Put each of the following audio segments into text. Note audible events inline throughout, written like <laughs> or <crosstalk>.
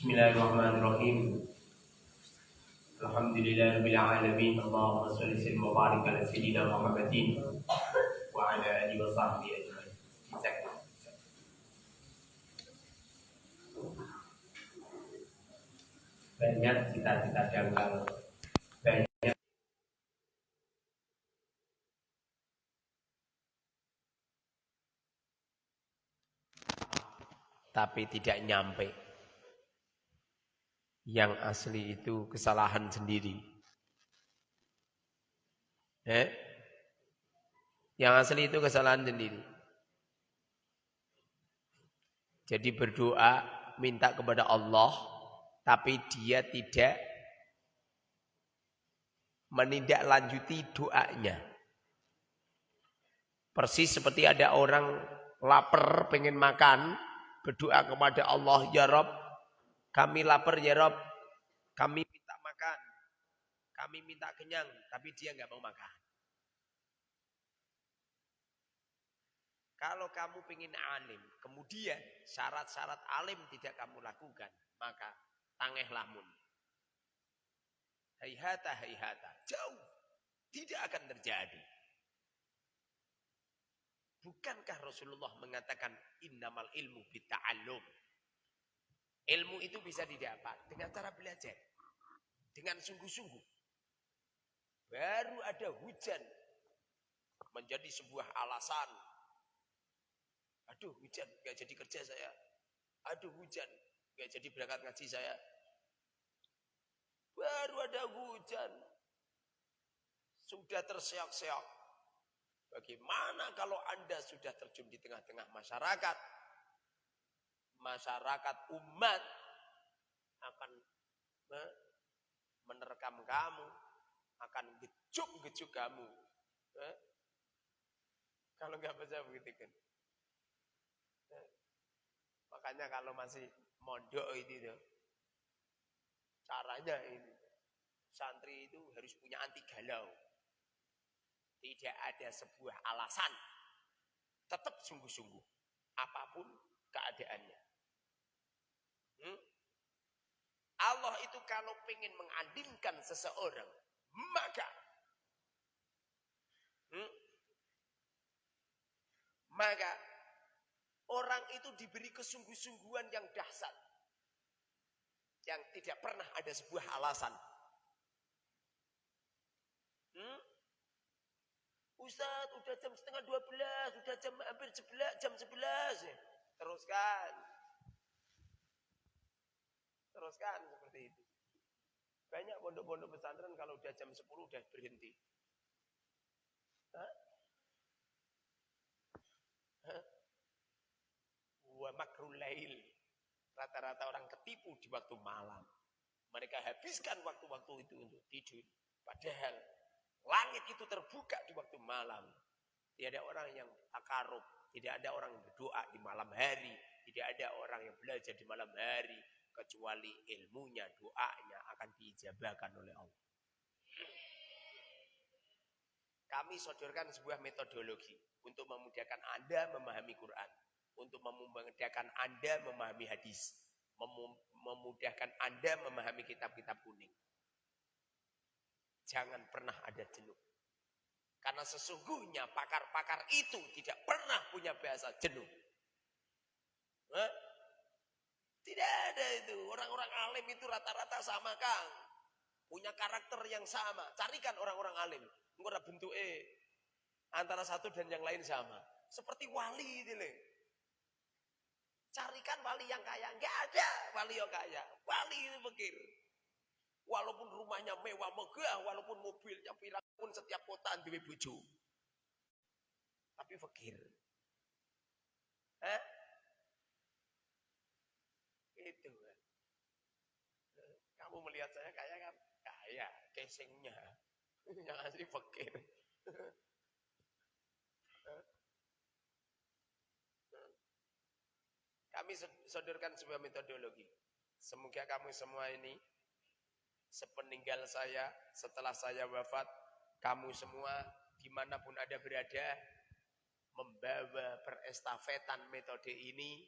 Bismillahirrahmanirrahim. Alhamdulillahirabbil alamin. Allahumma shalli wa barik ala sayyidina Muhammadin wa ala alihi wa sahbihi ajma'in. Banyak cita-cita dangkal. Banyak tapi tidak nyampe. Yang asli itu kesalahan sendiri. Eh? Yang asli itu kesalahan sendiri. Jadi berdoa minta kepada Allah tapi dia tidak menindaklanjuti doanya. Persis seperti ada orang lapar pengen makan, berdoa kepada Allah, Ya Rob, kami lapar ya Rob, kami minta makan, kami minta kenyang, tapi dia nggak mau makan. Kalau kamu ingin alim, kemudian syarat-syarat alim tidak kamu lakukan, maka tangehlah mun. Haihata, haihata, jauh, tidak akan terjadi. Bukankah Rasulullah mengatakan innamal ilmu bita'allum? Ilmu itu bisa didapat dengan cara belajar. Dengan sungguh-sungguh. Baru ada hujan menjadi sebuah alasan. Aduh hujan, gak jadi kerja saya. Aduh hujan, gak jadi berangkat ngaji saya. Baru ada hujan. Sudah terseok-seok Bagaimana kalau Anda sudah terjun di tengah-tengah masyarakat? Masyarakat umat akan menerkam kamu, akan gejuk-gejuk kamu. Eh? Kalau nggak percaya begitu kan. Eh? Makanya kalau masih mondok itu tuh, caranya ini santri itu harus punya anti galau. Tidak ada sebuah alasan. Tetap sungguh-sungguh. Apa pun keadaannya. Hmm? Allah itu kalau ingin mengandilkan seseorang, maka hmm, maka orang itu diberi kesungguh-sungguhan yang dahsyat. Yang tidak pernah ada sebuah alasan. Hmm? Ustaz, udah jam setengah dua belas, udah jam hampir sebelas, jam sebelas. Teruskan. Teruskan seperti itu. Banyak pondok-pondok pesantren kalau udah jam sepuluh udah berhenti. Hah? Hah? Rata-rata orang ketipu di waktu malam. Mereka habiskan waktu-waktu itu untuk tidur. Padahal Langit itu terbuka di waktu malam. Tidak ada orang yang takarub. Tidak ada orang yang berdoa di malam hari. Tidak ada orang yang belajar di malam hari. Kecuali ilmunya, doanya akan diijabahkan oleh Allah. Kami sodorkan sebuah metodologi untuk memudahkan Anda memahami Quran. Untuk memudahkan Anda memahami hadis. Memudahkan Anda memahami kitab-kitab kuning. Jangan pernah ada jenuh. Karena sesungguhnya pakar-pakar itu tidak pernah punya bahasa jenuh. Hah? Tidak ada itu. Orang-orang alim itu rata-rata sama Kang. Punya karakter yang sama. Carikan orang-orang alim. Enggak bentuk E. Antara satu dan yang lain sama. Seperti wali itu loh. Carikan wali yang kaya. Enggak ada wali yang kaya. Wali itu pikir. Walaupun rumahnya mewah megah, walaupun mobilnya pirang pun setiap kota duwe bojo. Tapi fakir. Eh? Itu kan. Kamu melihat saya kaya kan? Kaya, casingnya. <laughs> Yang asli fakir. <laughs> Kami sodorkan sebuah metodologi. Semoga kamu semua ini sepeninggal saya, setelah saya wafat, kamu semua di mana pun ada berada, membawa perestafetan metode ini,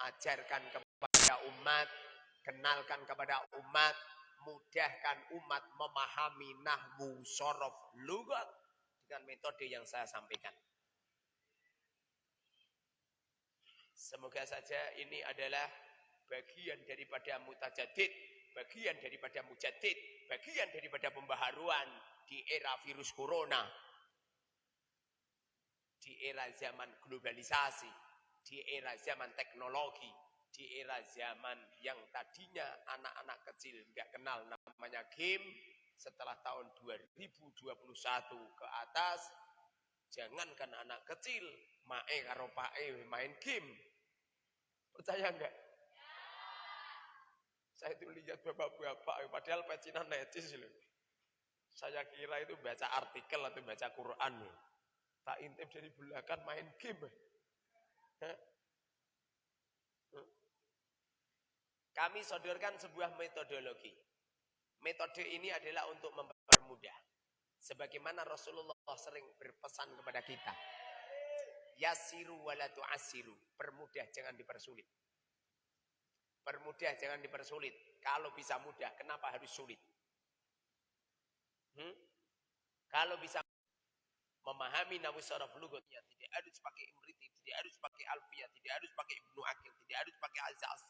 ajarkan kepada umat, Kenalkan kepada umat, mudahkan umat memahami nahwu sorof lugat dengan metode yang saya sampaikan. Semoga saja ini adalah bagian daripada mutajadid, bagian daripada mujadid, bagian daripada pembaharuan di era virus corona, di era zaman globalisasi, di era zaman teknologi, di era zaman yang tadinya anak-anak kecil nggak kenal namanya game, setelah tahun 2021 ke atas, jangankan anak kecil, mae karo pae main game. Percaya enggak? Saya itu lihat bapak-bapak, padahal pecinan necis loh. Saya kira itu baca artikel atau baca Quran. Tak intip dari belakang main game. Kami sodorkan sebuah metodologi. Metode ini adalah untuk mempermudah. Sebagaimana Rasulullah sering berpesan kepada kita. Yasiru walatu asiru. Permudah, jangan dipersulit. Permudah, jangan dipersulit. Kalau bisa mudah, kenapa harus sulit? Hmm? Kalau bisa memahami nawi saraf tidak harus pakai imriti, tidak harus pakai alfiyah, tidak harus pakai ibnu akil, tidak harus pakai azaz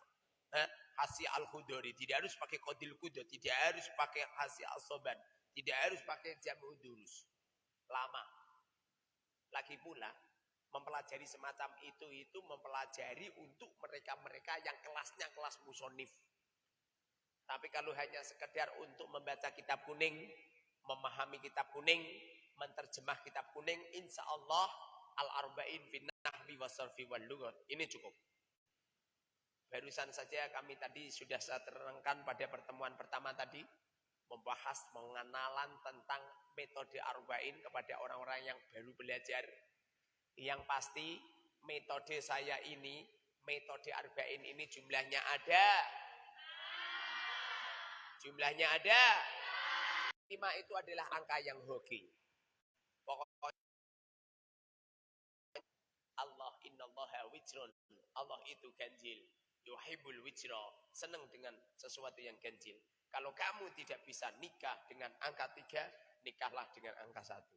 eh, hasi al-khudori, tidak harus pakai kodil kudo, tidak harus pakai hasi al-soban, tidak harus pakai jamu durus. Lama. Lagi pula, mempelajari semacam itu, itu mempelajari untuk mereka-mereka yang kelasnya kelas musonif. Tapi kalau hanya sekedar untuk membaca kitab kuning, memahami kitab kuning, menterjemah kitab kuning, insya Allah al-arba'in bin nahwi wasarfi wal lugat. Ini cukup. Barusan saja kami tadi sudah saya terangkan pada pertemuan pertama tadi membahas mengenalan tentang metode arba'in kepada orang-orang yang baru belajar. Yang pasti metode saya ini, metode arba'in ini jumlahnya ada. Jumlahnya ada. Lima itu adalah angka yang hoki. Pokoknya Allah innallaha wijrun. Allah itu ganjil yuhibbul wijra, senang dengan sesuatu yang ganjil. Kalau kamu tidak bisa nikah dengan angka tiga, nikahlah dengan angka satu.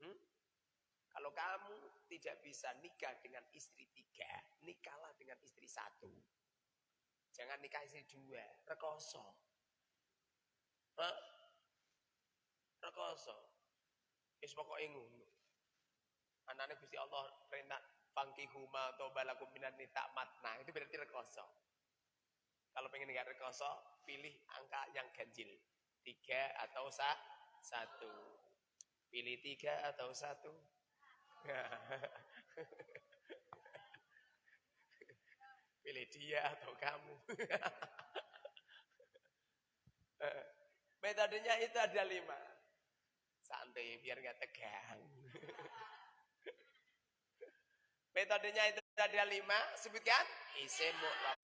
Hmm? Kalau kamu tidak bisa nikah dengan istri tiga, nikahlah dengan istri satu. Jangan nikah istri dua, rekoso. Hah? Rekoso. Wis pokoke ngono. Anane Gusti Allah perintah huma atau balakum minan nita matna. Itu berarti rekoso. Kalau pengen nggak rekoso, pilih angka yang ganjil. Tiga atau sa satu. Pilih tiga atau satu. <laughs> pilih dia atau kamu. <laughs> Metodenya itu ada lima. Santai biar nggak tegang. <laughs> Metodenya itu ada lima, sebutkan. Isim mu'rab.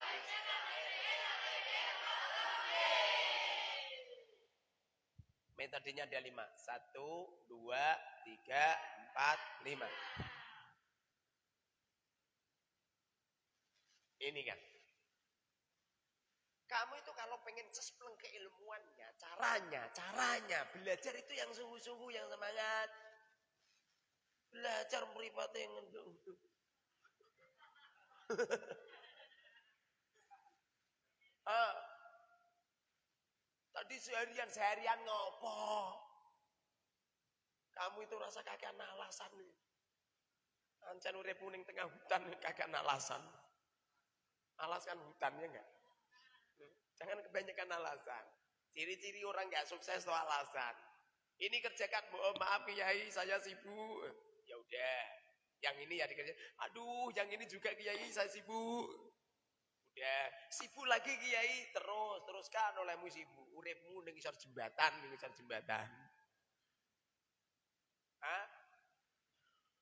Metodenya ada lima. Satu, dua, tiga, empat, lima. Ini kan. Kamu itu kalau pengen cespleng keilmuannya, caranya, caranya, belajar itu yang sungguh-sungguh, yang semangat. Belajar meripatnya yang. <laughs> ah, tadi seharian seharian ngopo? Kamu itu rasa kakek alasan nih. Ancan urip puning tengah hutan kakek alasan. Alaskan hutannya enggak? Jangan kebanyakan alasan. Ciri-ciri orang enggak sukses itu alasan. Ini kerjakan, mohon maaf kiai, saya sibuk. Ya udah, yang ini ya dikerjain. Aduh, yang ini juga kiai saya sibuk. Udah, sibuk lagi kiai terus teruskan olehmu sibuk. Uripmu ning isor jembatan, ning isor jembatan. Hah?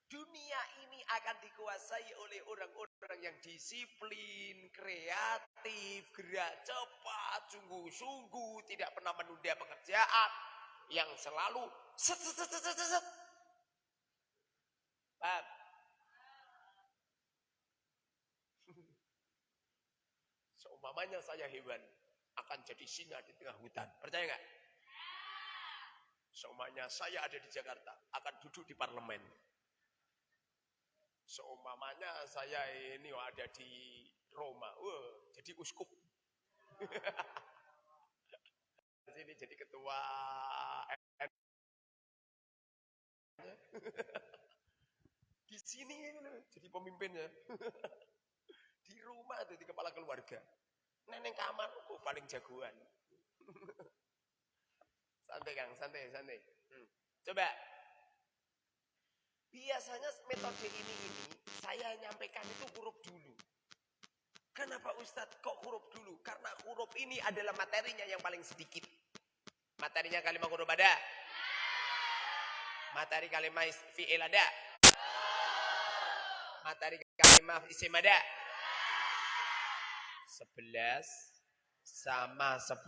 Dunia ini akan dikuasai oleh orang-orang yang disiplin, kreatif, gerak cepat, sungguh-sungguh, tidak pernah menunda pekerjaan, yang selalu set, set, set, set, set. Paham? Seumpamanya saya hewan, akan jadi singa di tengah hutan. Percaya nggak? Seumpamanya saya ada di Jakarta, akan duduk di parlemen. Seumpamanya saya ini ada di Roma, wah, jadi uskup. <laughs> sini jadi ketua <laughs> di sini jadi pemimpinnya <laughs> di rumah jadi kepala keluarga neneng kamar oh, paling jagoan <laughs> santai kang santai santai hmm. coba biasanya metode ini ini saya nyampaikan itu huruf dulu Kenapa Ustadz kok huruf dulu? Karena huruf ini adalah materinya yang paling sedikit. Materinya kalimat huruf ada? Materi kalimat fi'il ada? Materi kalimat isim ada? 11 sama 10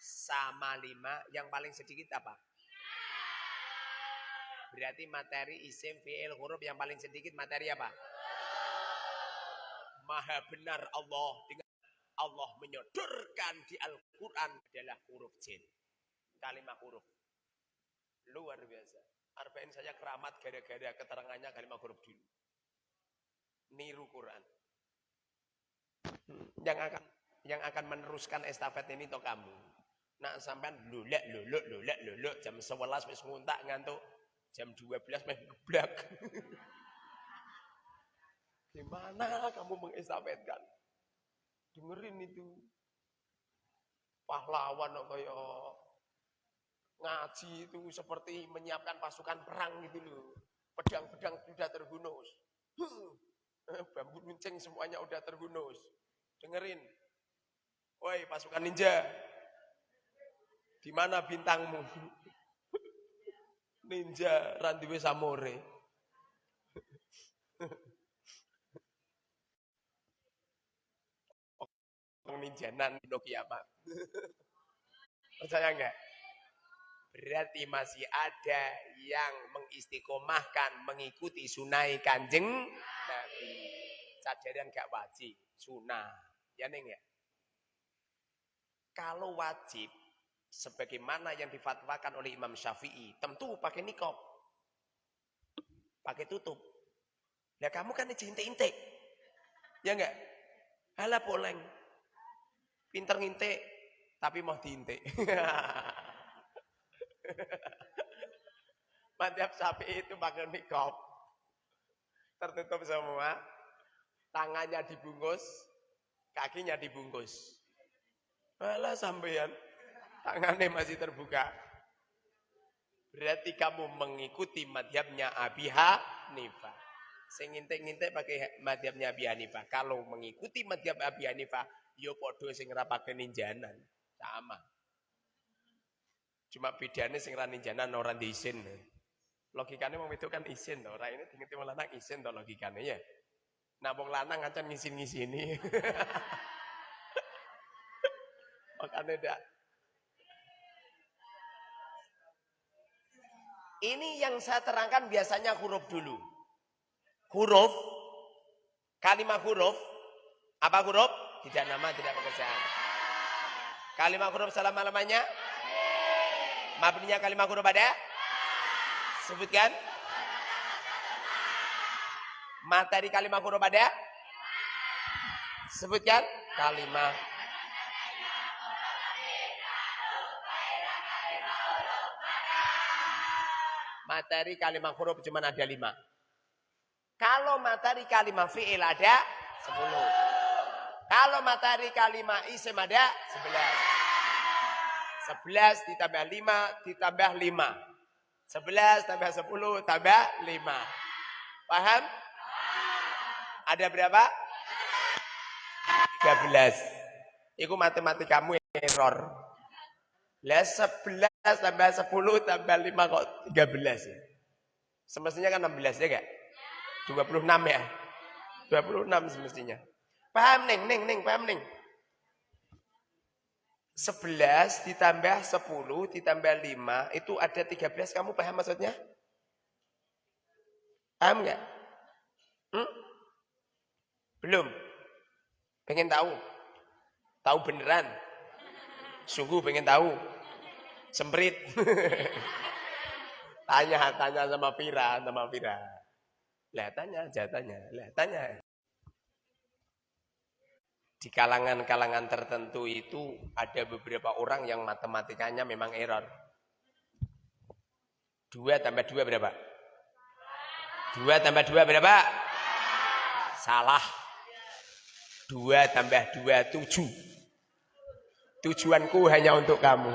sama 5 yang paling sedikit apa? Berarti materi isim fi'il huruf yang paling sedikit materi apa? Maha benar Allah dengan Allah menyodorkan di Al-Quran adalah huruf jin. Kalimat huruf. Luar biasa. Arba'in saya keramat gara-gara keterangannya kalimat huruf dulu. Niru Quran. Yang akan yang akan meneruskan estafet ini to kamu. Nak sampean lulek luluk lulek luluk jam 11 wis nguntak ngantuk. Jam 12 meh geblak. Gimana kamu mengestafetkan? Dengerin itu. Pahlawan kaya ngaji itu seperti menyiapkan pasukan perang gitu loh. Pedang-pedang sudah terhunus. Bambu runcing semuanya udah terhunus. Dengerin. Woi pasukan ninja. Di mana bintangmu? <laughs> Ninja Randiwe Samore. ninjanan di kiamat. Percaya enggak? Berarti masih ada yang mengistiqomahkan mengikuti sunai kanjeng Nabi. Sadaran gak wajib, sunah. Ya neng ya? Kalau wajib, sebagaimana yang difatwakan oleh Imam Syafi'i, tentu pakai nikob. Pakai tutup. Ya kamu kan intik-intik. Ya enggak? Hala poleng. Pinter ngintik, tapi mau diintik. <laughs> Madhab sapi itu pakai nikob. Tertutup semua. Tangannya dibungkus, kakinya dibungkus. Malah sampean tangannya masih terbuka. Berarti kamu mengikuti madhabnya Abi Hanifah. Sing ngintik-ngintik pakai madhabnya Abi Hanifah. Kalau mengikuti madhab Abi Hanifah, yo podo sing ora pakai ninjanan. Sama. Cuma bedanya sing ra ninjanan ora diisin. Logikanya mau itu kan isin to, ora ini tinggi wong lanang isin logikanya ya. Nah wong lanang acan ngisin-ngisini. <laughs> Makanya dak Ini yang saya terangkan biasanya huruf dulu. Huruf, kalimat huruf, apa huruf? Tidak nama, tidak pekerjaan. Kalimat huruf selama-lamanya? Mabninya kalimat huruf ada? Sebutkan. Materi kalimat huruf ada? Sebutkan. Kalimat. Materi kalimat huruf cuma ada lima. Kalau materi kalimat fi'il ada sepuluh. Kalau matahari kalimat isim ada 11. 11 ditambah 5 ditambah 5. 11 tambah 10 tambah 5. Paham? Ada berapa? 13. Itu matematikamu error. Lah 11 tambah 10 tambah 5 kok 13 ya? Semestinya kan 16 ya enggak? 26 ya? 26 semestinya. Paham neng, neng, neng, paham neng. 11 ditambah 10 ditambah 5 itu ada 13 kamu paham maksudnya? Paham nggak? Hmm? Belum. Pengen tahu? Tahu beneran? Sungguh pengen tahu? Semprit. <laughs> tanya, tanya sama Pira, sama Pira. Lah tanya aja, tanya. Lah tanya. Di kalangan-kalangan tertentu itu ada beberapa orang yang matematikanya memang error. Dua tambah dua berapa? Dua tambah dua berapa? Salah. Dua tambah dua tujuh. Tujuanku hanya untuk kamu. <laughs>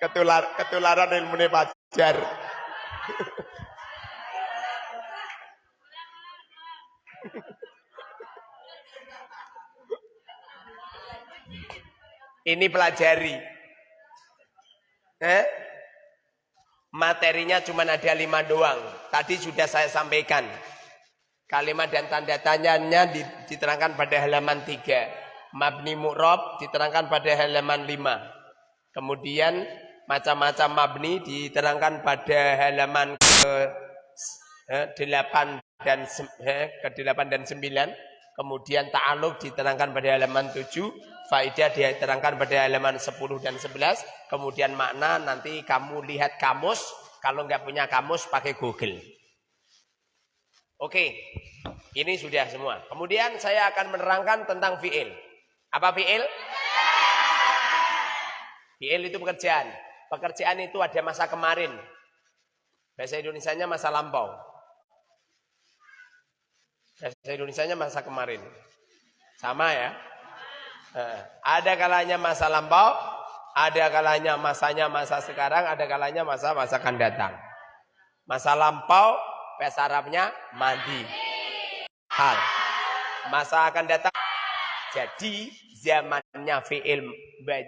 Ketular, ketularan ilmu pajar. Ini pelajari. Eh? Materinya cuma ada lima doang. Tadi sudah saya sampaikan. Kalimat dan tanda tanyanya diterangkan pada halaman tiga. Mabni mu'rob diterangkan pada halaman lima. Kemudian macam-macam mabni diterangkan pada halaman ke eh, delapan dan eh, ke delapan dan sembilan. Kemudian ta'aluk diterangkan pada halaman tujuh Faidah diterangkan pada halaman 10 dan 11. Kemudian makna nanti kamu lihat kamus. Kalau nggak punya kamus pakai Google. Oke, ini sudah semua. Kemudian saya akan menerangkan tentang fi'il. Apa fi'il? Fi'il itu pekerjaan. Pekerjaan itu ada masa kemarin. Bahasa Indonesia-nya masa lampau. Bahasa Indonesia-nya masa kemarin. Sama ya? Eh, ada kalanya masa lampau, ada kalanya masanya masa sekarang, ada kalanya masa-masa akan datang. Masa lampau, bahasa Arabnya mandi. Hal. Masa akan datang. Jadi zamannya fi'il,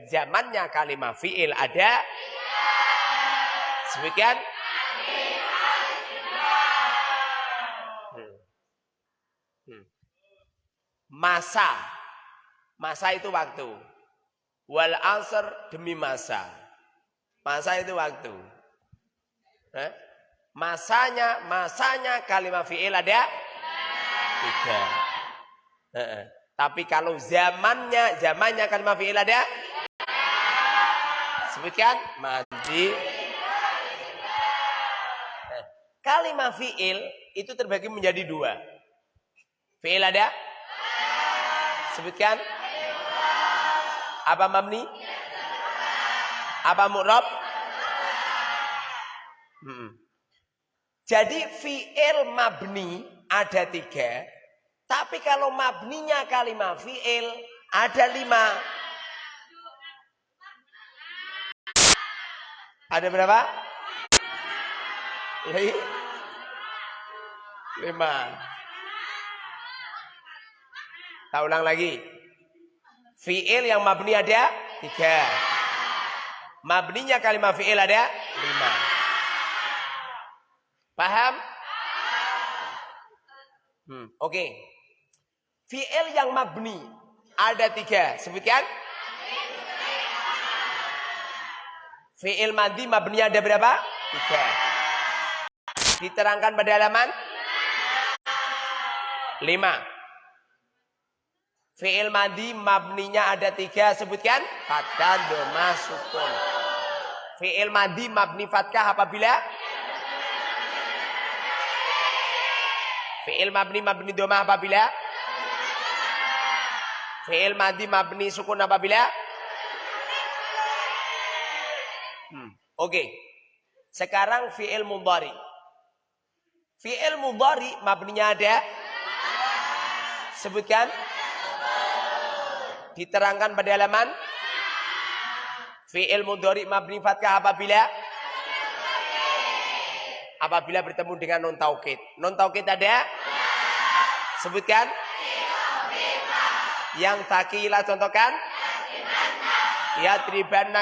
zamannya kalimat fi'il ada. Sebagian. Hmm. Hmm. Masa Masa itu waktu. Wal asr demi masa. Masa itu waktu. Eh? Masanya, masanya kalimat fi'il ada tiga. Eh, Tapi kalau zamannya, zamannya kalimat fi'il ada sebutkan. Eh, kalimat fi'il itu terbagi menjadi dua. Fi'il ada? Sebutkan. Apa mabni? Apa mu'rab? Hmm. Jadi fi'il mabni ada tiga. Tapi kalau mabninya kalimat fi'il ada lima. Ada berapa? Lima. Tak ulang lagi. Fi'il yang mabni ada tiga. Mabninya kalimat fi'il ada lima. Paham? Hmm, Oke. Okay. Fi'il yang mabni ada tiga. Sebutkan. Fi'il madi mabni ada berapa? Tiga. Diterangkan pada halaman? Lima. Fi'il madi mabninya ada tiga sebutkan. Fathah, doma, sukun. Fi'il madi mabni fathah apabila? Fi'il mabni mabni doma apabila? Fi'il madi mabni sukun apabila? Hmm. Oke. Okay. Sekarang fi'il mudhari. Fi'il mudhari mabninya ada? Sebutkan. Diterangkan pada halaman Fi'il mudhari mabni fathah apabila apabila bertemu dengan non taukid. Non taukid ada? Sebutkan. Yang takilah contohkan. Ya triban.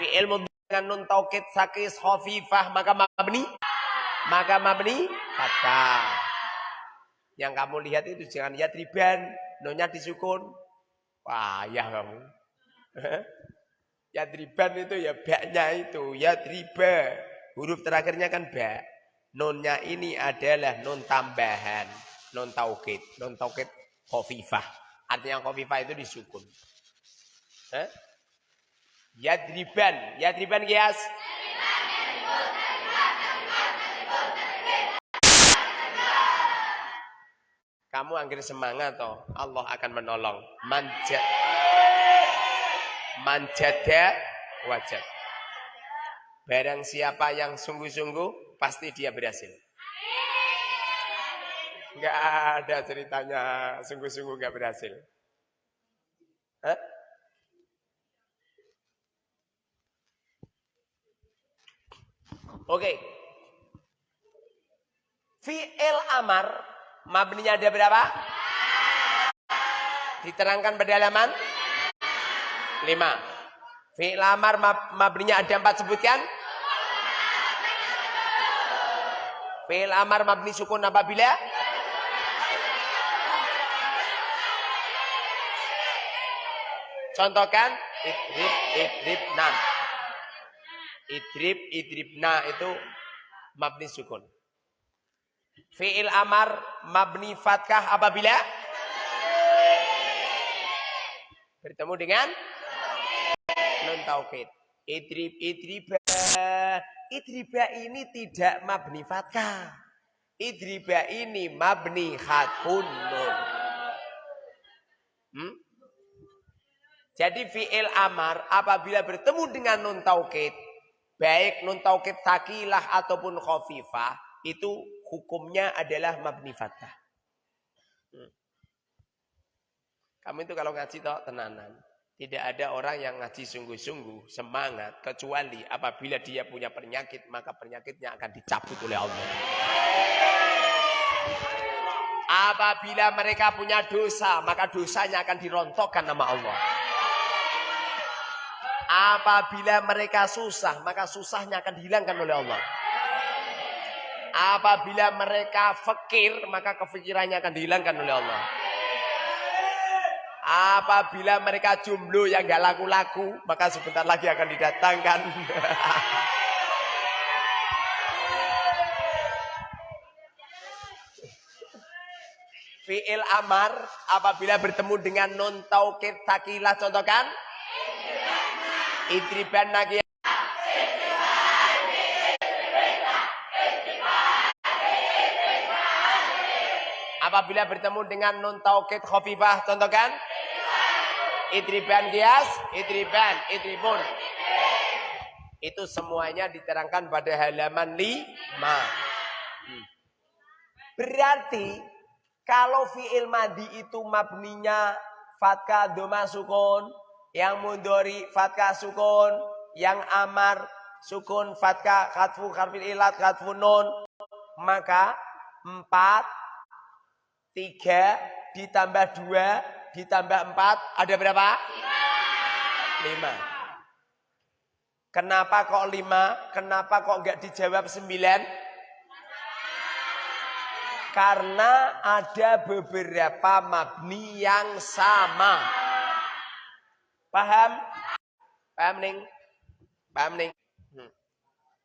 Fi'il mudhari dengan nun taukid sakis khafifah maka mabni maka mabni fathah. Yang kamu lihat itu jangan yadriban, nunnya disukun. Wah, <laughs> ya kamu. yadriban itu ya baknya itu, yadriba. Huruf terakhirnya kan bak. Nunnya ini adalah nun tambahan, nun taukid, nun taukid khafifah. Artinya khafifah itu disukun. Eh? Yadriban, yadriban kias. Kamu akhir semangat toh, Allah akan menolong. Manjat, manjada wajah. Barang siapa yang sungguh-sungguh, pasti dia berhasil. Enggak ada ceritanya sungguh-sungguh enggak berhasil. Hah? Oke. Fi'il amar mabninya ada berapa? Diterangkan pada halaman 5. Fi'il amar mabninya ada empat sebutkan. Fi'il amar mabni sukun apabila Contohkan idrib idrib nam. Idrib idribna itu mabni sukun. Fi'il amar mabni fatkah apabila bertemu dengan nun taukid. Idrib idriba. Idriba ini tidak mabni fatkah. Idriba ini mabni khatfun nun. Hmm? Jadi fi'il amar apabila bertemu dengan nun taukid, baik nun taukid takilah ataupun khafifah, itu hukumnya adalah mabni fathah. Hmm. Kamu itu kalau ngaji toh tenanan. Tidak ada orang yang ngaji sungguh-sungguh, semangat, kecuali apabila dia punya penyakit, maka penyakitnya akan dicabut oleh Allah. Apabila mereka punya dosa, maka dosanya akan dirontokkan nama Allah. Apabila mereka susah, maka susahnya akan dihilangkan oleh Allah. Apabila mereka fakir, maka kefikirannya akan dihilangkan oleh Allah. Apabila mereka jomblo yang gak laku-laku, maka sebentar lagi akan didatangkan. <laughs> Fi'il amar apabila bertemu dengan non taukid takilah contohkan Idriban lagi. Apabila bertemu dengan nun taukid khafifah, contohkan. Idriban gias, idriban, idribun. Itu semuanya diterangkan pada halaman 5. Hmm. Berarti kalau fi'il madi itu mabninya fatka doma yang mundori fatkah sukun, yang amar sukun fatkah khatfu harfil ilat khatfu nun, maka empat, tiga ditambah dua ditambah empat ada berapa? Lima. Kenapa kok lima? Kenapa kok enggak dijawab sembilan? Karena ada beberapa mabni yang sama. Paham? Paham ning? Paham ning? Hmm.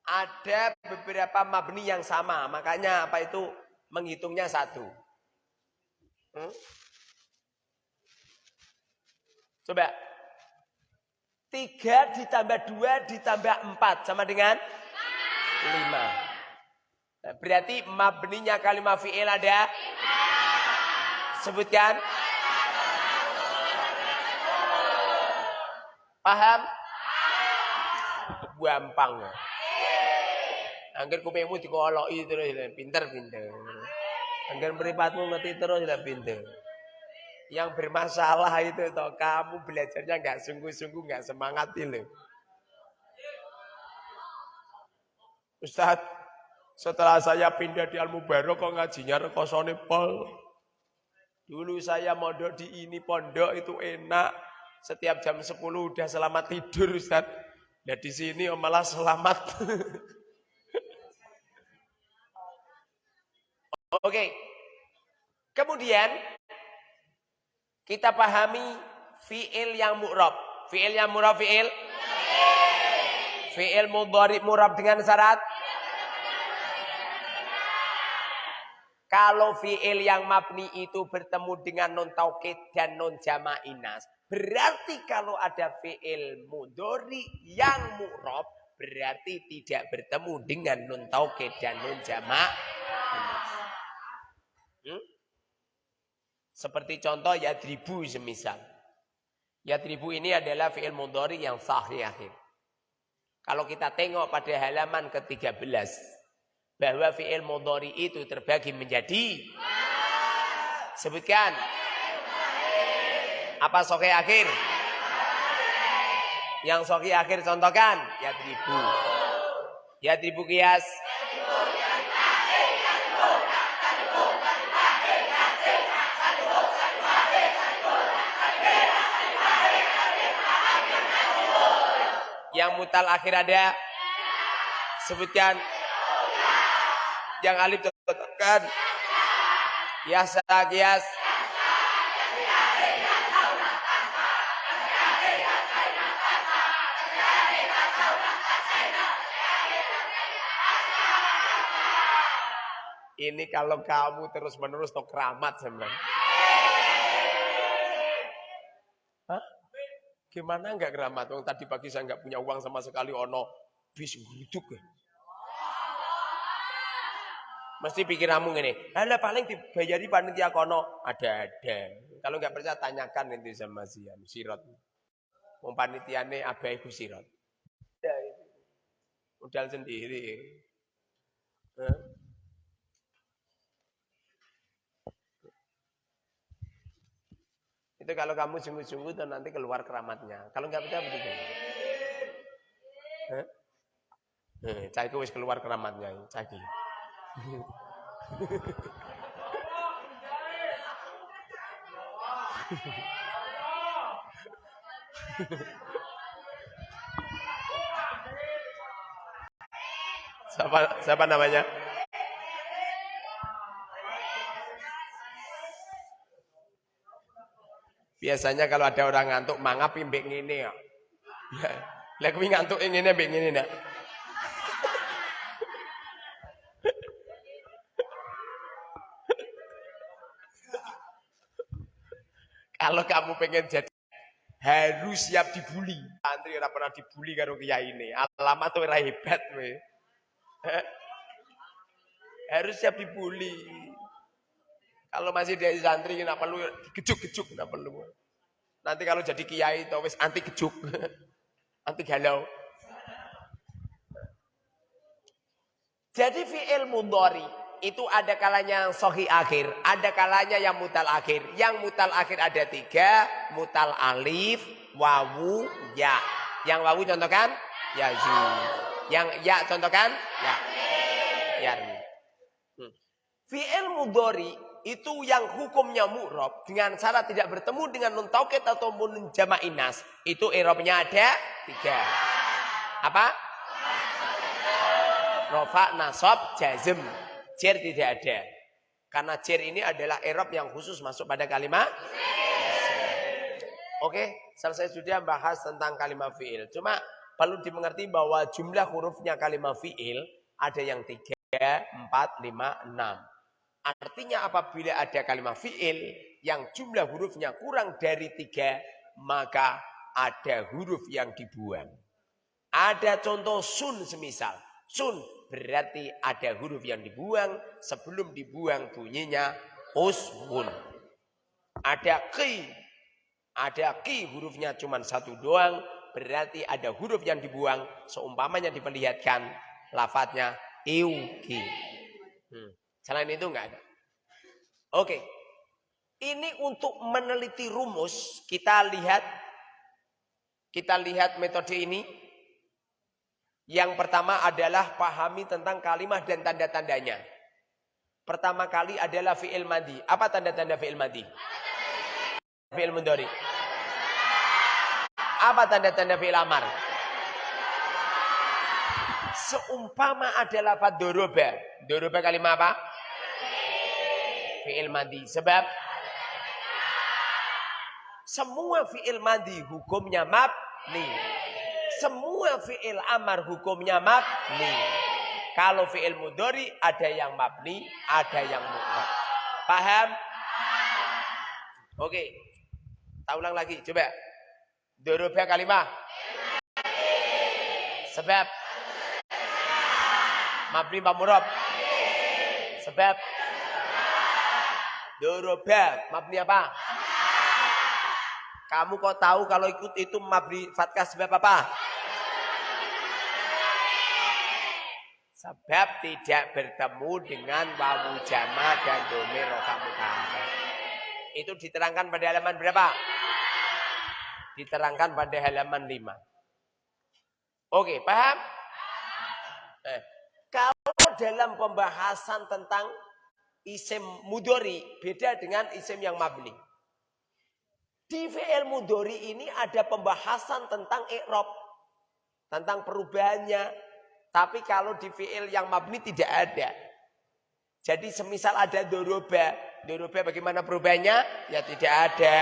Ada beberapa mabni yang sama, makanya apa itu menghitungnya satu. Hmm? Coba. Tiga ditambah dua ditambah empat sama dengan lima. Nah, berarti mabninya kalimat fi'il ada? Sebutkan. Paham? Gampang. Angger kupingmu dikoloki terus pinter-pinter. Angger mripatmu ngerti terus lah pinter. Yang bermasalah itu toh kamu belajarnya nggak sungguh-sungguh nggak semangat itu. Ustaz, setelah saya pindah di Al Mubarok kok ngajinya rekosone pol. Dulu saya mondok di ini pondok itu enak, setiap jam 10 udah selamat tidur Ustaz. Nah di sini om malah selamat. <laughs> Oke. Kemudian kita pahami fiil yang mu'rab. Fiil yang mu'rab fiil? Fiil mudhari mu'rab dengan syarat Kalau fiil yang mabni itu bertemu dengan non taukid dan non jamainas, berarti kalau ada fiil mudori yang mu'rob, berarti tidak bertemu dengan non taukid dan non jamainas. Hmm? Seperti contoh yadribu semisal. Yadribu ini adalah fiil mudori yang sahih akhir. Kalau kita tengok pada halaman ke-13, bahwa fi'il mudhari itu terbagi menjadi sebutkan apa soke akhir? Yang soke akhir contohkan ya tribu ya tribu kias. Yang mutal akhir ada? Sebutkan. Yang alif tetapkan. Kias, kias. Ini kalau kamu terus menerus to keramat sebenarnya. Hah? Gimana enggak keramat? Wong tadi pagi saya enggak punya uang sama sekali ono bis guduk ya. Mesti pikiranmu gini, ada paling dibayari panitia kono ada-ada. Kalau nggak percaya tanyakan nanti sama Sian, Sirot. Wong panitiane abai ku Sirot. Ya, Modal sendiri. Huh? Itu kalau kamu sungguh-sungguh dan nanti keluar keramatnya. Kalau nggak percaya begitu. Hah? Eh, cai wis keluar keramatnya, cai. <laughs> siapa siapa namanya? Biasanya kalau ada orang ngantuk mangap pimbek ngene ya. <laughs> Lah kuwi ngantuk ngene mbek ngene nak. <laughs> Kalau kamu pengen jadi harus siap dibully. Santri ora pernah dibully karo kiai ini. Alamat tuh ora hebat we. <laughs> Harus siap dibully. Kalau masih dari santri nggak perlu gejuk-gejuk nggak perlu. Nanti kalau jadi kiai itu wis anti gejuk. <laughs> anti galau. Jadi fi'il mudhari itu ada kalanya yang sohi akhir, ada kalanya yang mutal akhir. Yang mutal akhir ada tiga, mutal alif, wawu, ya. Yang wawu contohkan, ya. Yang ya contohkan, ya. Ya. Hmm. Fi'il mudori itu yang hukumnya mu'rob dengan syarat tidak bertemu dengan nun tauket atau nun jamainas. Itu erobnya ada tiga. Apa? Rofa, nasob, jazm. Jer tidak ada. Karena jer ini adalah erob yang khusus masuk pada kalimat. Oke, selesai sudah bahas tentang kalimat fi'il. Cuma perlu dimengerti bahwa jumlah hurufnya kalimat fi'il ada yang 3, 4, 5, 6. Artinya apabila ada kalimat fi'il yang jumlah hurufnya kurang dari 3, maka ada huruf yang dibuang. Ada contoh sun semisal. Sun berarti ada huruf yang dibuang sebelum dibuang bunyinya usmun. Ada ki, ada ki hurufnya cuma satu doang berarti ada huruf yang dibuang seumpamanya diperlihatkan lafadznya iuki. Hmm. Selain itu enggak ada. Oke. Ini untuk meneliti rumus kita lihat kita lihat metode ini yang pertama adalah pahami tentang kalimat dan tanda-tandanya. Pertama kali adalah fi'il madi. Apa tanda-tanda fi'il madi? Fi'il mudhari. Apa tanda-tanda fi'il amar? Seumpama ada lafaz doroba. Doroba kalimat apa? Fi'il madi. Sebab semua fi'il madi hukumnya mabni. Semua fi'il amar hukumnya mabni. Kalau fi'il mudori ada yang mabni, ada yang mu'rab. Paham? Oke. Tak ulang lagi, coba. Doroba kalimah. Sebab. Mabni Murab. Sebab. Doroba. Mabni apa? Kamu kok tahu kalau ikut itu mabni fatkah sebab apa? Sebab tidak bertemu dengan wawu jama dan domir rofa Itu diterangkan pada halaman berapa? Diterangkan pada halaman 5. Oke, paham? Eh, kalau dalam pembahasan tentang isim mudori beda dengan isim yang mabni. Di fi'il mudori ini ada pembahasan tentang i'rab, tentang perubahannya. Tapi kalau di fi'il yang mabni tidak ada. Jadi semisal ada doroba, doroba bagaimana perubahannya? Ya tidak ada.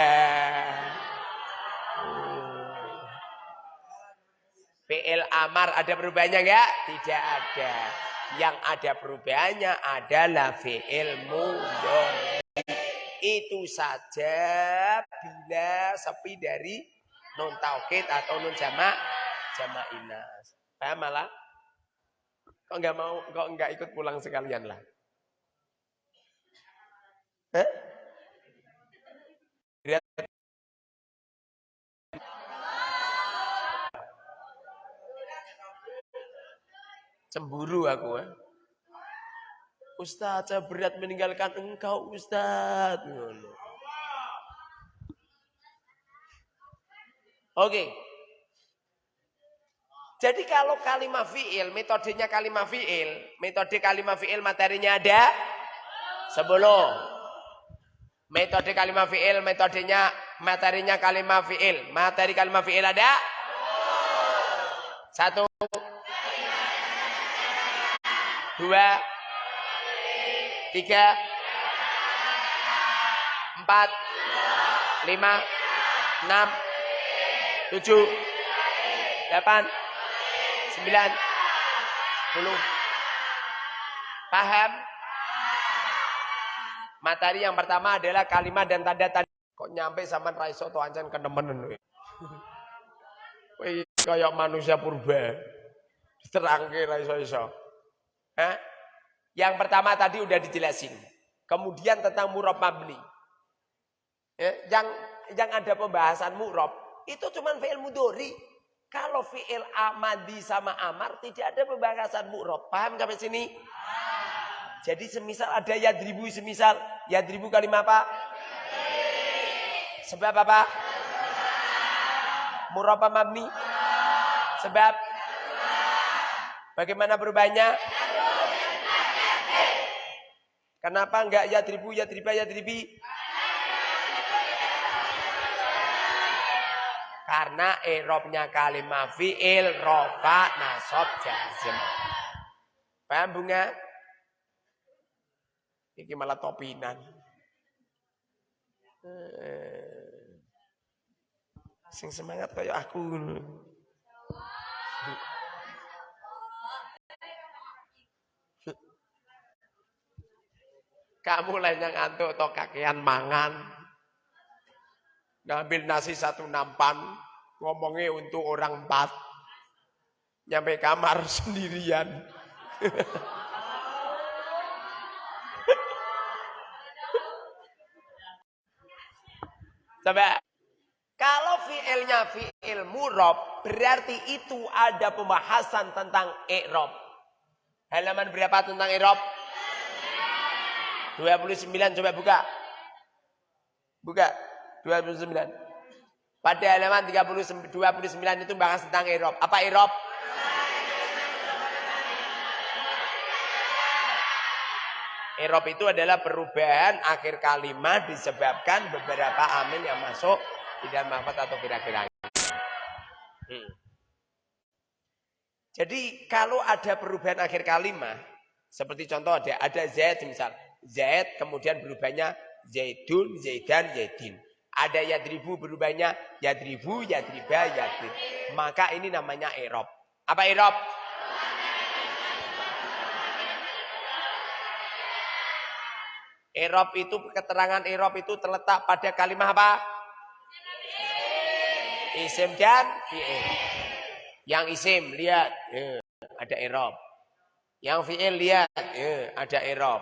Fi'il amar ada perubahannya enggak? Tidak ada. Yang ada perubahannya adalah fi'il mudori itu saja bila sepi dari non taukid atau non jamak jamak inas. Paham malah? Kok nggak mau, kok nggak ikut pulang sekalian lah? Eh? Cemburu aku eh. Ustaz, saya berat meninggalkan engkau Ustaz. Oke. Jadi kalau kalimat fi'il, metodenya kalimat fi'il, metode kalimat fi'il materinya ada sebelum. Metode kalimat fi'il, metodenya materinya kalimat fi'il. Materi kalimat fi'il ada? Satu. Dua tiga, empat, lima, enam, tujuh, delapan, sembilan, puluh. Paham? Materi yang pertama adalah kalimat dan tanda tanda. Kok nyampe sama raiso to ancan. Kowe kayak manusia purba. Diterangke raiso iso. Eh? Yang pertama tadi udah dijelasin. Kemudian tentang murab mabni. Ya, yang yang ada pembahasan murab itu cuma fi'il mudori. Kalau fi'il amadi sama amar tidak ada pembahasan murab. Paham sampai sini? Jadi semisal ada yadribu semisal yadribu kalimat apa? Sebab apa? Murab mabni? Sebab bagaimana perubahannya? Kenapa enggak ya tribu ya triba ya tribi? Karena erobnya kalimat fi'il, rofa, nasob, jazm. Paham bunga? Ini malah topinan. Eh. Sing semangat kayak aku. Kamu lain yang antuk atau kakean mangan. Ngambil nasi satu nampan. Ngomongnya untuk orang empat. Nyampe kamar <laughs> sendirian. Coba. Kalau fi'ilnya fi'il murob, berarti itu ada pembahasan tentang i'rob. Halaman berapa tentang i'rob? 29 coba buka. Buka. 29. Pada halaman 30, 29 itu bahas tentang Erob. Apa Erob? Erob itu adalah perubahan akhir kalimat disebabkan beberapa amin yang masuk tidak dalam atau kira-kira. Hmm. Jadi kalau ada perubahan akhir kalimat, seperti contoh ada ada Z misal, Z kemudian berubahnya Zaidun, Zaidan, Zaidin. Ada yadribu berubahnya yadribu, yadriba, yadrib. Maka ini namanya erob. Apa erob? Erob itu keterangan erob itu terletak pada kalimat apa? Isim dan fi'il. Yang isim lihat, ya, ada erob. Yang fi'il lihat, ya, ada erob.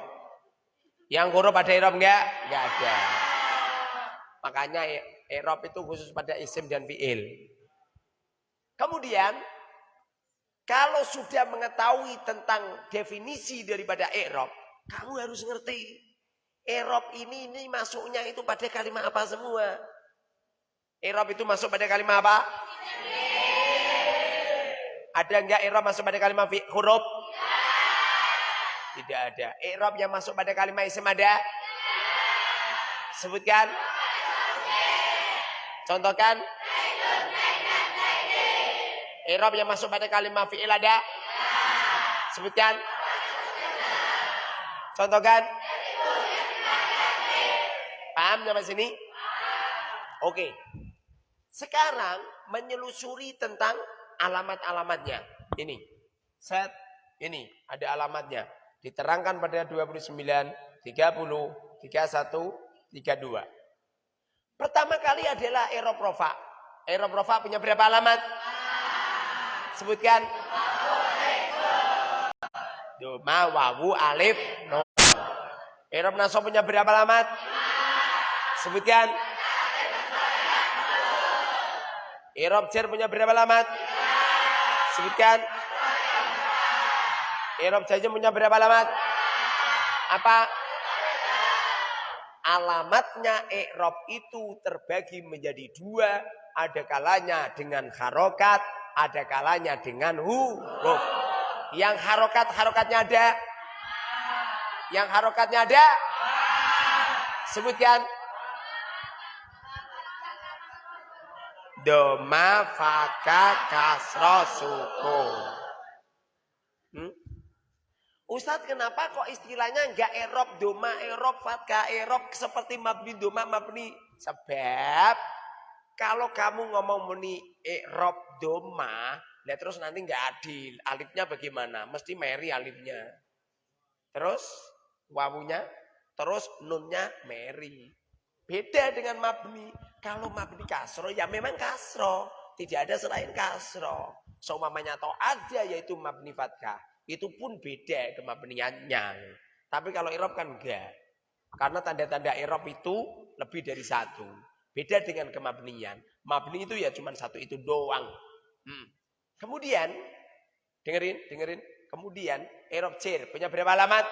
Yang huruf ada erob enggak? Enggak ada. Makanya erob itu khusus pada isim dan fi'il. Kemudian, kalau sudah mengetahui tentang definisi daripada erob, kamu harus ngerti. Erob ini ini masuknya itu pada kalimat apa semua? Erob itu masuk pada kalimat apa? Ada enggak i'rab masuk pada kalimat huruf? Tidak ada. I'rab yang masuk pada kalimat isim ada? Sebutkan. Contohkan. I'rab yang masuk pada kalimat fi'il ada? Sebutkan. Contohkan. Paham sampai sini? Oke. Sekarang menyelusuri tentang alamat-alamatnya. Ini. Set. Ini. Ada alamatnya. Diterangkan pada 29, 30, 31, 32. Pertama kali adalah eroprofa. Eroprofa punya berapa alamat? Sebutkan. Doma, wawu, alif, no. Erob naso punya berapa alamat? Sebutkan. Erob cer punya berapa alamat? Sebutkan. Irob saja punya berapa alamat? Apa? Alamatnya i'rob itu terbagi menjadi dua. Ada kalanya dengan harokat, ada kalanya dengan huruf. Yang harokat-harokatnya ada? Yang harokatnya ada? Sebutkan. Doma faka kasro suku. Ustadz kenapa kok istilahnya enggak erop doma erop fatka erop seperti mabni doma mabni? Sebab kalau kamu ngomong muni erop doma ya terus nanti enggak adil. Alifnya bagaimana? Mesti meri alifnya. Terus wawunya? Terus nunnya meri. Beda dengan mabni. Kalau mabni kasro, ya memang kasro. Tidak ada selain kasro. Seumamanya atau ada yaitu mabni fatkah. Itu pun beda kemabniannya. Tapi kalau irob kan enggak. Karena tanda-tanda irob itu lebih dari satu. Beda dengan kemabnian. Mabni itu ya cuma satu itu doang. Hmm. Kemudian, dengerin, dengerin. Kemudian, irob cer punya berapa alamat?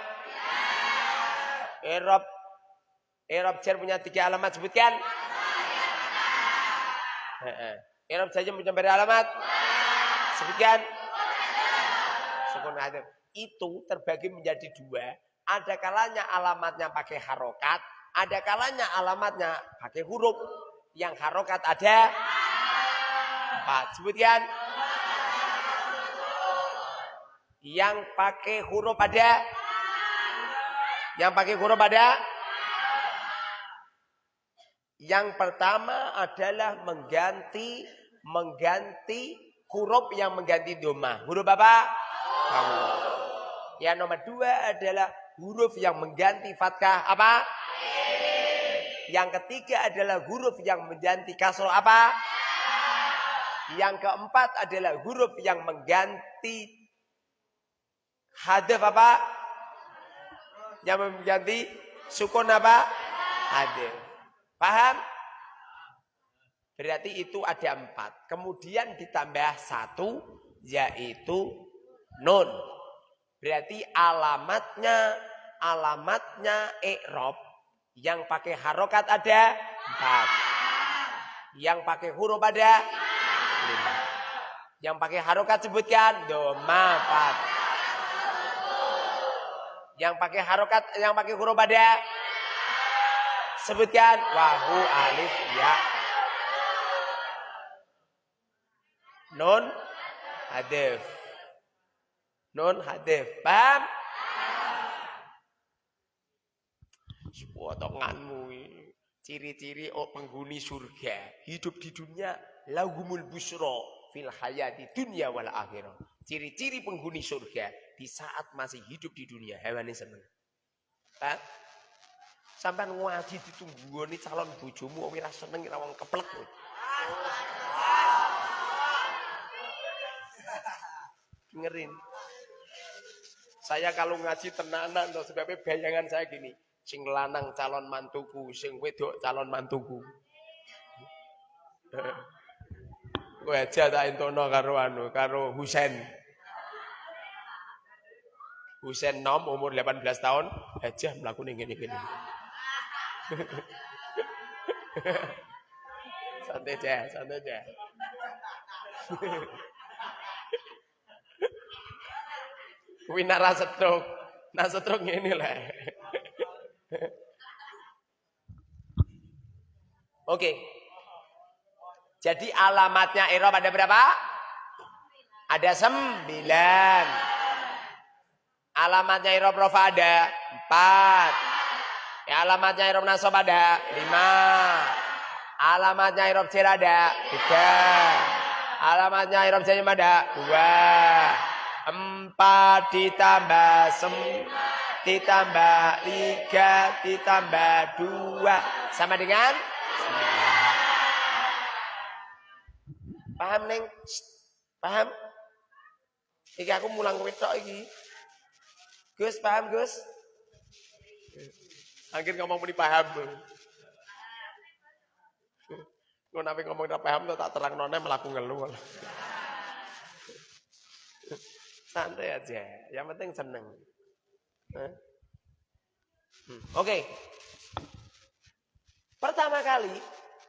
Irob, irob cer punya tiga alamat sebutkan. Irob saja mencapai alamat. Sebutkan. Sukun hadir. Itu terbagi menjadi dua. Ada kalanya alamatnya pakai harokat. Ada kalanya alamatnya pakai huruf. Yang harokat ada empat. Sebutkan. Yang pakai huruf ada. Yang pakai huruf ada. Yang pertama adalah mengganti mengganti huruf yang mengganti doma. Huruf apa? Kamu. Yang nomor dua adalah huruf yang mengganti fatkah apa? Yang ketiga adalah huruf yang mengganti kasro apa? Yang keempat adalah huruf yang mengganti hadaf apa? Yang mengganti sukun apa? Hadaf. Paham? Berarti itu ada empat. Kemudian ditambah satu, yaitu nun. Berarti alamatnya, alamatnya i'rob. Yang pakai harokat ada empat. Yang pakai huruf ada lima. Yang pakai harokat sebutkan doma empat. Yang pakai harokat, yang pakai huruf ada Sebutkan wahu alif ya. Nun hadif. Non hadif. Paham? Potonganmu ciri-ciri oh, penghuni surga hidup di dunia lahumul busro fil hayati dunia wal akhirah. Ciri-ciri penghuni surga di saat masih hidup di dunia hewan ini seneng. Hah? Sampai ngaji ditunggu nih calon bojomu ora seneng ora wong keplek. Dengerin. Saya kalau ngaji tenanan tuh sebabnya bayangan saya gini. Sing lanang calon mantuku, sing wedok calon mantuku. <laughs> Kowe aja tak entono karo anu, karo Husen. Husen nom umur 18 tahun, aja melakukan ini gini. santai aja, santai aja. <laughs> Kuwi nara setruk. Nah setruk ini lah. Oke. Jadi alamatnya Eropa ada berapa? Ada sembilan. Alamatnya Eropa ada empat. Ya, alamatnya Eropa Nasob ada lima. Alamatnya Eropa Cer ada tiga. Alamatnya Eropa Janyem ada dua. Empat ditambah sem ditambah tiga ditambah dua. Sama dengan? Paham neng? Paham? Iki aku mulang wedok iki. Gus paham Gus? Akhir ngomong muni paham nabi ngomong tak paham tak terang nona melakukan ngeluh Santai aja. Yang penting seneng. Hmm. Oke. Okay. Pertama kali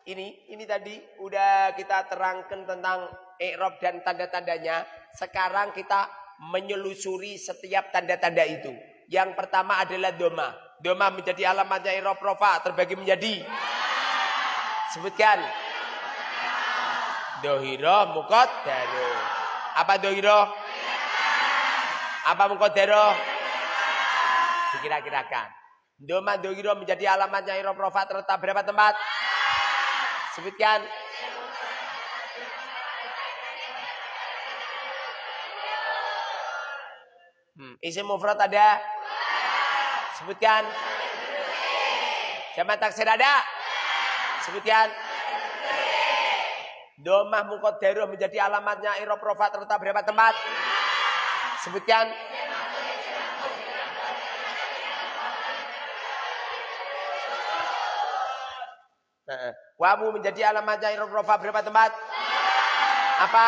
ini ini tadi udah kita terangkan tentang i'rab dan tanda-tandanya. Sekarang kita menyelusuri setiap tanda-tanda itu. Yang pertama adalah doma. Doma menjadi alamatnya i'rab rofa terbagi menjadi sebutkan dohiro mukot daro. Apa dohiro? Apa mukodero? Dikira-kirakan. Doma dohiro menjadi alamatnya irob rofa terletak berapa tempat? Sebutkan. Hmm. Isim mufrad ada? Sebutkan. Jamak taksir ada? Sebutkan. Domah mukodero menjadi alamatnya irob rofa terletak berapa tempat? Sebutkan. Wamu menjadi alamat jair rofa berapa tempat? Apa?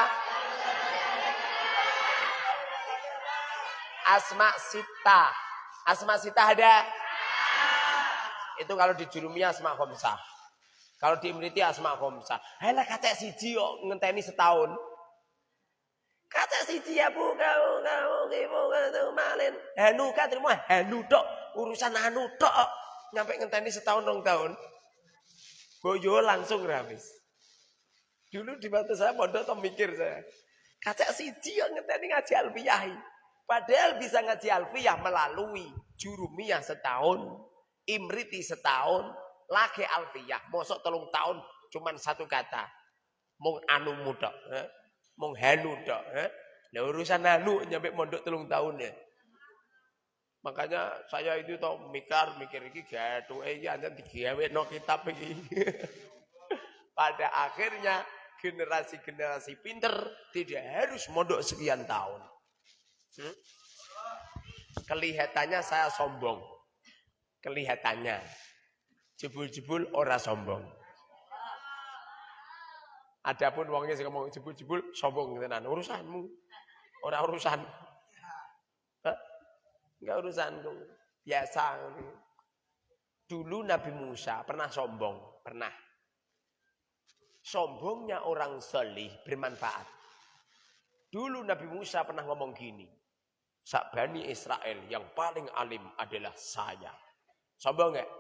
Asma sita. Asma sita ada? Itu kalau di jurumia asma khomsah. Kalau di imriti asma khomsah. Halah kata siji kok ngenteni setahun. Siji ya bu kau kau kipu kau malin. Hanu kan terima hanu tok urusan hanu tok. Nyampe ngenteni setahun dong tahun. Boyo langsung ramis. Dulu di batu saya pondok tuh mikir saya. Kata siji yang ngenteni ngaji alfiyah. Padahal bisa ngaji alfiyah melalui jurumiyah setahun, imriti setahun, lagi alfiyah. Mosok telung tahun cuman satu kata. Mung anu muda. Eh? mong hanu tok eh nah urusan hanu nyampe mondok telung tahun ya. Makanya saya itu tau mikir mikir iki gaduh eh iki anjen digawe no kitab iki. <laughs> Pada akhirnya generasi-generasi pinter tidak harus mondok sekian tahun. Hmm? kelihatannya saya sombong. Kelihatannya. Jebul-jebul ora sombong. Adapun wongnya sing ngomong jebul-jebul sombong tenan. Urusanmu. Ora urusan. Enggak urusanku. Biasa. Dulu Nabi Musa pernah sombong, pernah. Sombongnya orang solih bermanfaat. Dulu Nabi Musa pernah ngomong gini. Bani Israel yang paling alim adalah saya. Sombong enggak?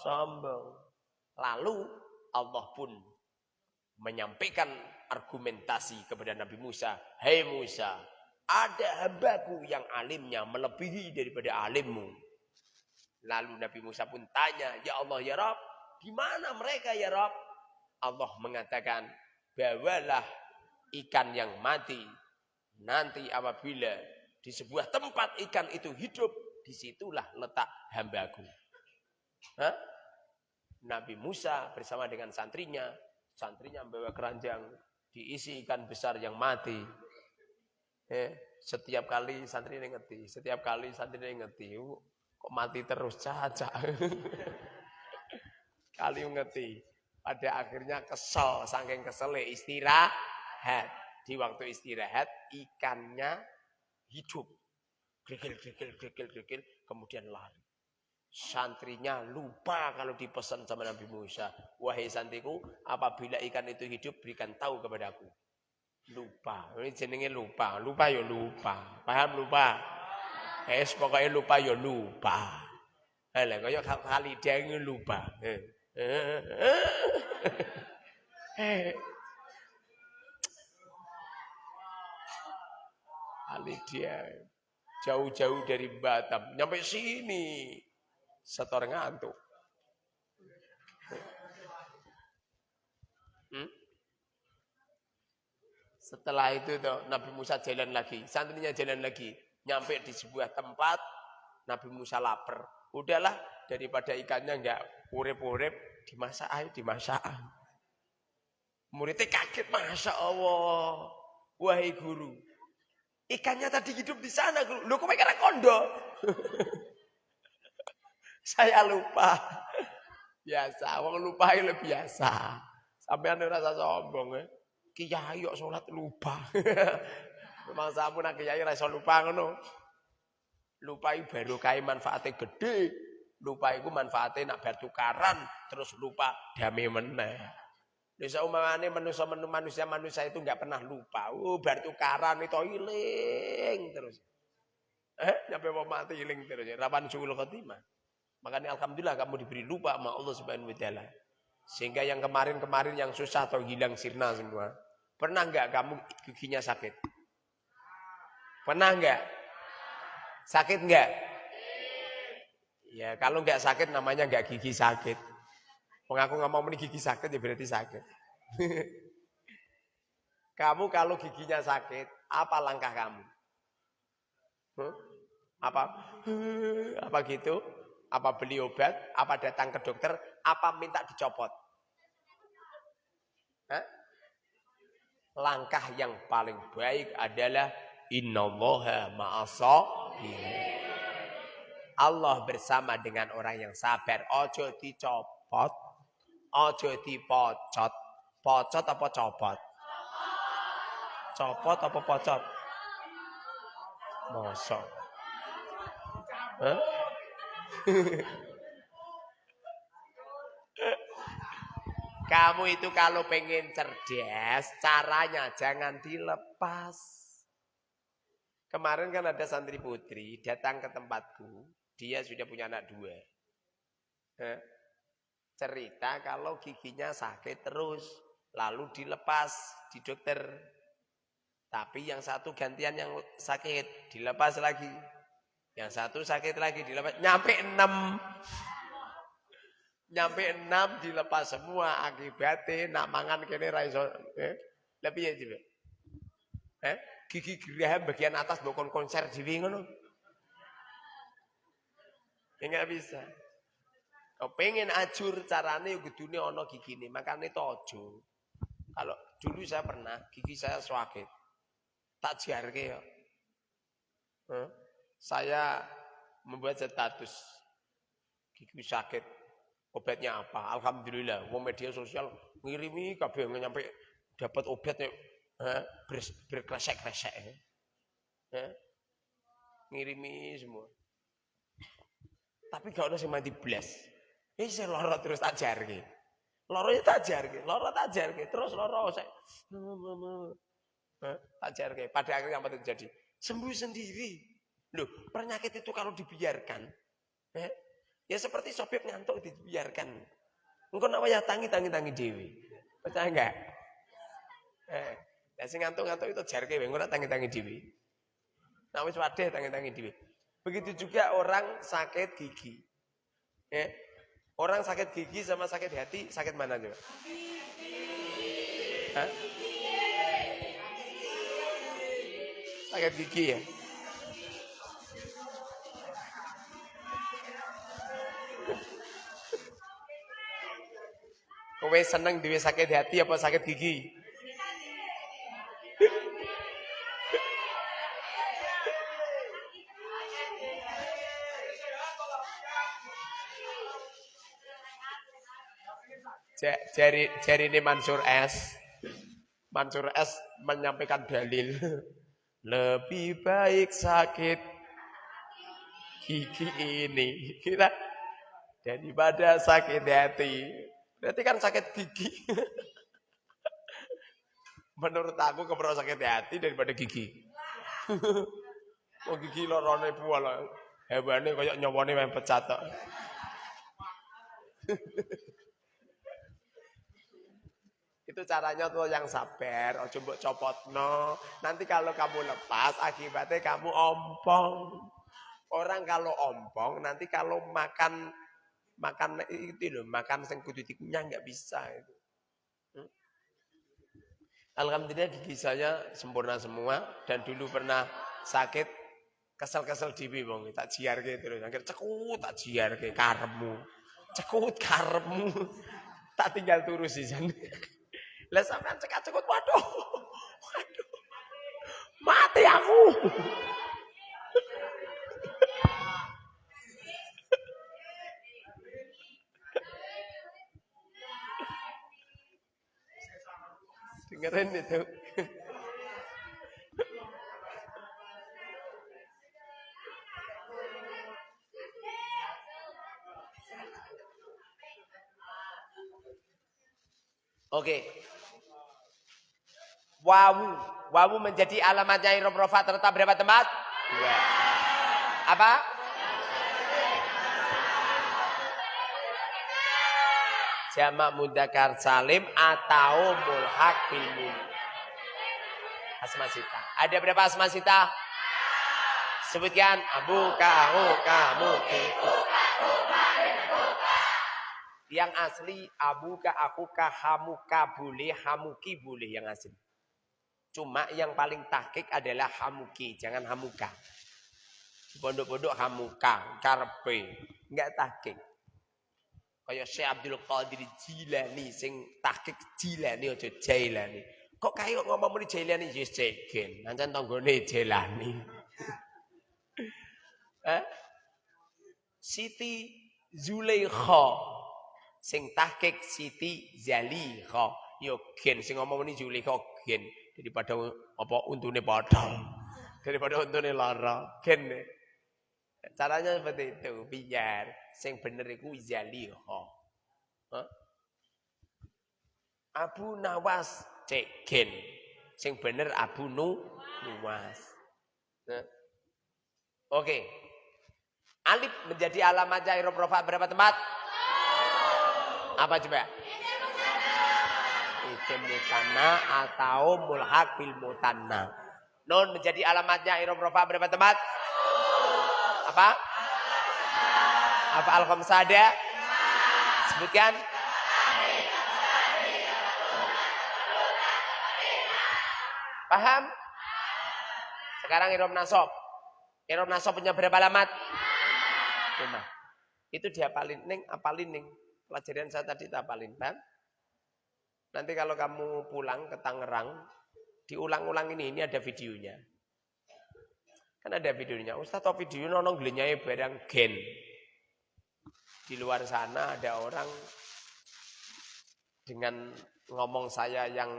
Sombong. Lalu Allah pun menyampaikan argumentasi kepada Nabi Musa. Hei Musa, ada hambaku yang alimnya melebihi daripada alimmu. Lalu Nabi Musa pun tanya, Ya Allah ya Rob, di mana mereka ya Rob? Allah mengatakan, bawalah ikan yang mati. Nanti apabila di sebuah tempat ikan itu hidup, di situlah letak hambaku. Hah? Nabi Musa bersama dengan santrinya, santrinya membawa keranjang, diisi ikan besar yang mati. Eh, setiap kali santri ini ngerti, setiap kali santri ini ngerti, kok mati terus caca. <laughs> kali ngerti. Pada akhirnya kesel, saking kesel istirahat. Di waktu istirahat ikannya hidup. Gregel, gregel, gregel, gregel, kemudian lari. Santrinya lupa kalau dipesan sama Nabi Musa. Wahai santriku, apabila ikan itu hidup, berikan tahu kepadaku. Lupa. Ini jenenge lupa. Lupa ya lupa. Paham lupa? Es pokoknya lupa ya lupa. Halah kaya kali dia lupa. Eh. Ali dia jauh-jauh dari Batam, nyampe sini, setor ngantuk. Hmm? Setelah itu tuh, Nabi Musa jalan lagi, santrinya jalan lagi, nyampe di sebuah tempat, Nabi Musa lapar. Udahlah, daripada ikannya enggak urip-urip dimasak ayo dimasak. Muridnya kaget, Masya Allah. Wahai guru, ikannya tadi hidup di sana. Guru. Loh, kok kondo? <laughs> Saya lupa. <laughs> Biasa, wong lupa itu biasa. Sampai anda rasa sombong ya. Kiai kok sholat lupa. <laughs> Memang sampun kiai rasa lupa ngono. Lupa baru kai manfaatnya gede lupa itu manfaatnya nak bertukaran terus lupa damai meneh. Bisa umumnya manusia manusia manusia itu nggak pernah lupa. Oh bertukaran itu hiling terus. Eh nyampe mau mati hiling terus. Rapan suul khotimah. Makanya alhamdulillah kamu diberi lupa sama Allah Subhanahu wa taala. Sehingga yang kemarin-kemarin yang susah atau hilang sirna semua. Pernah nggak kamu giginya sakit? Pernah nggak? Sakit nggak? Ya kalau nggak sakit namanya nggak gigi sakit. Mengaku nggak mau gigi sakit ya berarti sakit. <laughs> kamu kalau giginya sakit, apa langkah kamu? Apa? <laughs> Apa gitu? Apa beli obat? Apa datang ke dokter? Apa minta dicopot? Hah? Langkah yang paling baik adalah innallaha ma'asabirin. Allah bersama dengan orang yang sabar. Ojo dicopot, ojo dipocot. Pocot apa copot? Copot apa pocot? Mosok. Kamu itu kalau pengen cerdas, caranya jangan dilepas. Kemarin kan ada santri putri datang ke tempatku. Dia sudah punya anak dua. Cerita kalau giginya sakit terus. Lalu dilepas di dokter. Tapi yang satu gantian yang sakit. Dilepas lagi. Yang satu sakit lagi dilepas. Nyampe enam. Nyampe enam dilepas semua. Akibatnya nak mangan kene raiso. Eh? Lebih ya juga. Eh? Gigi geraham bagian atas bukan konser di ngono. Ya nggak bisa. Kau pengen ajur carane gedune ono gigine, makanya tojo. Kalau dulu saya pernah gigi saya sakit. Tak jarke ya. Huh? Saya membuat status gigi sakit. Obatnya apa? Alhamdulillah, mau media sosial ngirimi kabeh nyampe dapat obatnya eh, ber, berkresek-kresek. Eh, ngirimi semua. Tapi gak ada sing mati blas. Ini saya loro terus tak jarke. Loronya tak jarke, loro tak jarke, terus loro saya tak jarke. Pada akhirnya apa terjadi? Sembuh sendiri. Loh, penyakit itu kalau dibiarkan, eh, ya seperti sopir ngantuk dibiarkan. Engkau nak ya tangi tangi tangi dewi. Percaya enggak? Eh, ya sing ngantuk-ngantuk itu jarke, engkau nak tangi tangi dewi. Nah wis wadeh tangi-tangi dhewe. Begitu juga orang sakit gigi. Ya. Orang sakit gigi sama sakit hati, sakit mana juga? Hah? Sakit gigi ya? Kowe seneng duwe sakit hati apa sakit gigi? Jari jari ini Mansur S. Mansur S menyampaikan dalil <laughs> lebih baik sakit gigi ini <laughs> kita daripada sakit hati. Berarti kan sakit gigi. <laughs> Menurut aku keperluan sakit hati daripada gigi. Oh gigi lorone buah Hewane kayak nyawane main pecat <laughs> Itu caranya tuh yang sabar, ojo mbok copotno. Nanti kalau kamu lepas akibatnya kamu ompong. Orang kalau ompong nanti kalau makan makan itu loh, makan sing kudu dikunyah nggak bisa itu. Hmm? Alhamdulillah gigi saya sempurna semua dan dulu pernah sakit kesel-kesel diwi wong tak jiarke terus akhir cekut tak jiarke karemu. Cekut karemu. <laughs> Tak tinggal turus di sana. <laughs> Lah sampean cekak-cekut waduh. <laughs> Waduh. Mati aku. Dengerin itu. Oke. Wawu. Wawu menjadi alamatnya irob rofa terletak berapa tempat? Dua. Apa? Jamak mudakar salim atau mulhak bil Asmasita. Ada berapa asmasita? Sebutkan abu kamu kamu Yang asli abu ka aku ka hamuka boleh hamuki boleh yang asli. Cuma yang paling tahkik adalah hamuki, jangan hamuka. Pondok-pondok hamuka, karpe, enggak tahkik. Kayak Syekh Abdul Qadir Jilani sing tahkik Jilani aja Jailani. Kok kaya kok ngomong muni Jailani yes cegen, nancen tanggane Jailani. <laughs> eh? Siti Zulaikha sing tahkik Siti Zalikha. Yo gen sing ngomong muni Zulaikha gen daripada apa untune padha daripada untune lara gen caranya seperti itu biar sing bener iku zaliha huh? Abu Nawas cek gen sing bener Abu Nu Nuwas oke okay. Alif menjadi alamatnya irob rofa berapa tempat? Apa coba? isim mutanna atau mulhak bil mutanna. Nun menjadi alamatnya irob berapa tempat? Apa? Apa al-khamsada? Sebutkan. Paham? Sekarang irob nasob. Irob nasob punya berapa alamat? Lima. Itu dia paling ning, apalin ning. Pelajaran saya tadi tak apalin, paham? Nanti kalau kamu pulang ke Tangerang, diulang-ulang ini, ini ada videonya. Kan ada videonya. Ustaz tau video nonong gelenyai barang gen. Di luar sana ada orang dengan ngomong saya yang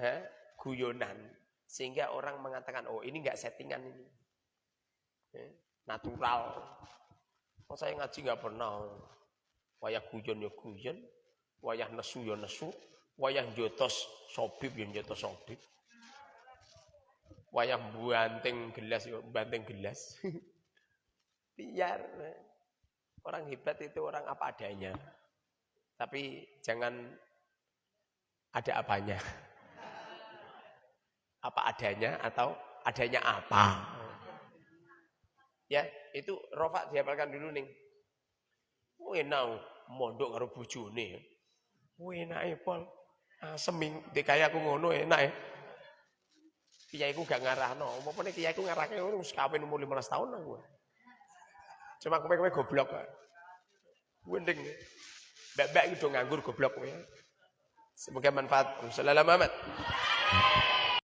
eh, guyonan. Sehingga orang mengatakan, oh ini enggak settingan ini. Eh, natural. Oh saya ngaji nggak pernah. Wayah guyon ya guyon, wayah nesu ya nesu, wayah jotos sobib ya jotos sobib. Wayah banting gelas ya banting gelas. <laughs> Biar orang hebat itu orang apa adanya. Tapi jangan ada apanya. Apa adanya atau adanya apa. Ya, itu rofa dihafalkan dulu nih. Enak mondok karo bojone. Enak pol. Ah, seming kaya aku ngono enak ya. Kiaiku gak ngarahno. Apa nek kiaiku ngarahke wis kawin umur 15 tahun aku. Cuma kowe-kowe goblok kok. Wending. Iki do nganggur goblok kowe. Semoga manfaat. Sallallahu Muhammad.